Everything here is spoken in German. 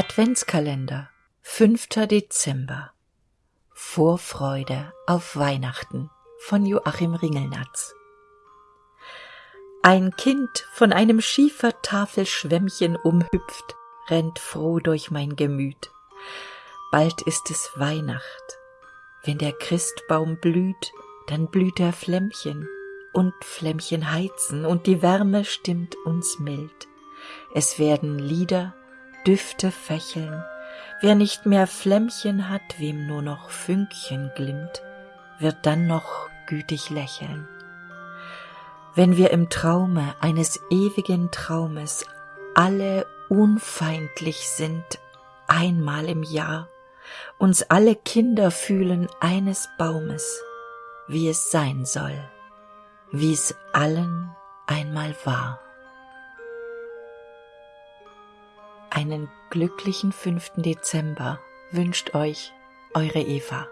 Adventskalender 5. Dezember Vorfreude auf Weihnachten von Joachim Ringelnatz Ein Kind von einem Schiefertafelschwämmchen umhüpft, rennt froh durch mein Gemüt. Bald ist es Weihnacht. Wenn der Christbaum blüht, dann blüht er Flämmchen, und Flämmchen heizen, und die Wärme stimmt uns mild. Es werden Lieder Düfte fächeln, wer nicht mehr Flämmchen hat, wem nur noch Fünkchen glimmt, wird dann noch gütig lächeln. Wenn wir im Traume eines ewigen Traumes alle unfeindlich sind, einmal im Jahr, uns alle Kinder fühlen eines Baumes, wie es sein soll, wie's allen einmal war. Einen glücklichen 5. Dezember wünscht euch eure Eva.